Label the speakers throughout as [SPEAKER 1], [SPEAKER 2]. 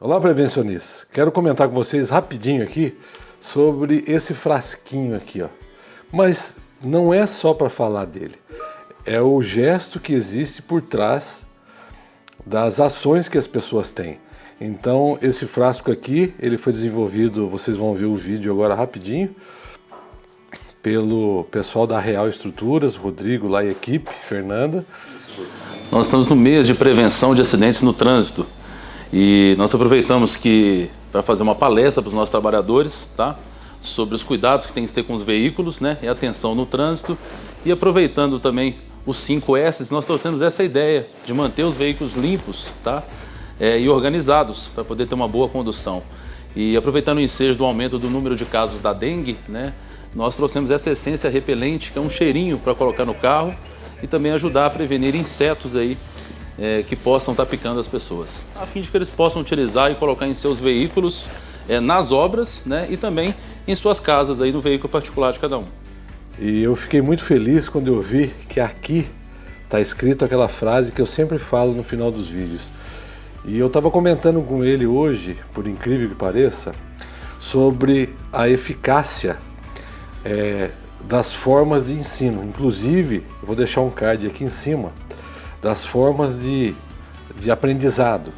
[SPEAKER 1] Olá, prevencionistas. Quero comentar com vocês rapidinho aqui sobre esse frasquinho aqui, ó. Mas não é só para falar dele. É o gesto que existe por trás das ações que as pessoas têm. Então, esse frasco aqui, ele foi desenvolvido, vocês vão ver o vídeo agora rapidinho, pelo pessoal da Real Estruturas, Rodrigo lá e equipe, Fernanda.
[SPEAKER 2] Nós estamos no mês de prevenção de acidentes no trânsito. E nós aproveitamos que para fazer uma palestra para os nossos trabalhadores, tá? Sobre os cuidados que tem que ter com os veículos, né? E atenção no trânsito. E aproveitando também os 5S, nós trouxemos essa ideia de manter os veículos limpos, tá? É, e organizados para poder ter uma boa condução. E aproveitando o ensejo do aumento do número de casos da dengue, né? Nós trouxemos essa essência repelente, que é um cheirinho para colocar no carro e também ajudar a prevenir insetos aí é, que possam estar picando as pessoas, a fim de que eles possam utilizar e colocar em seus veículos, é, nas obras né, e também em suas casas, aí no veículo particular de cada um.
[SPEAKER 1] E eu fiquei muito feliz quando eu vi que aqui está escrito aquela frase que eu sempre falo no final dos vídeos. E eu estava comentando com ele hoje, por incrível que pareça, sobre a eficácia é, das formas de ensino. Inclusive, vou deixar um card aqui em cima, das formas de, de aprendizado,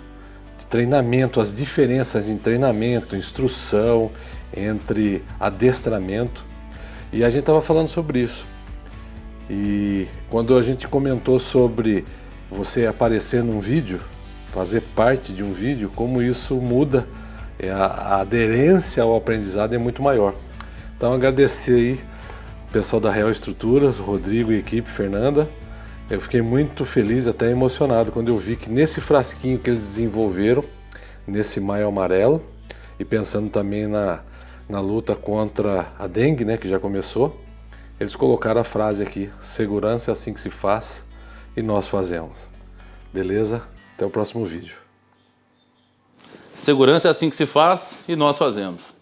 [SPEAKER 1] de treinamento, as diferenças de treinamento, instrução, entre adestramento. E a gente estava falando sobre isso. E quando a gente comentou sobre você aparecer num vídeo, fazer parte de um vídeo, como isso muda, é, a aderência ao aprendizado é muito maior. Então agradecer aí o pessoal da Real Estruturas, Rodrigo e equipe, Fernanda, eu fiquei muito feliz, até emocionado, quando eu vi que nesse frasquinho que eles desenvolveram, nesse maio amarelo, e pensando também na, na luta contra a dengue, né, que já começou, eles colocaram a frase aqui, segurança é assim que se faz e nós fazemos. Beleza? Até o próximo vídeo.
[SPEAKER 2] Segurança é assim que se faz e nós fazemos.